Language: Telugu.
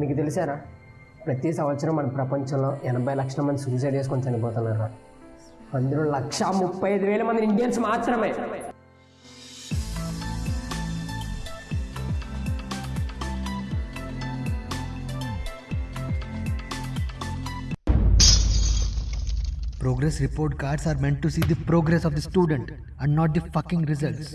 మీకు తెలిసారా ప్రతి సంవత్సరం మన ప్రపంచంలో ఎనభై లక్షల మంది సూసైడ్ చేసుకొని చనిపోతున్నారు అందులో లక్ష ముప్పై ఐదు వేల మంది ఇండియన్స్ మాత్రమే Progress report cards are meant to see the progress of the student and not the fucking results.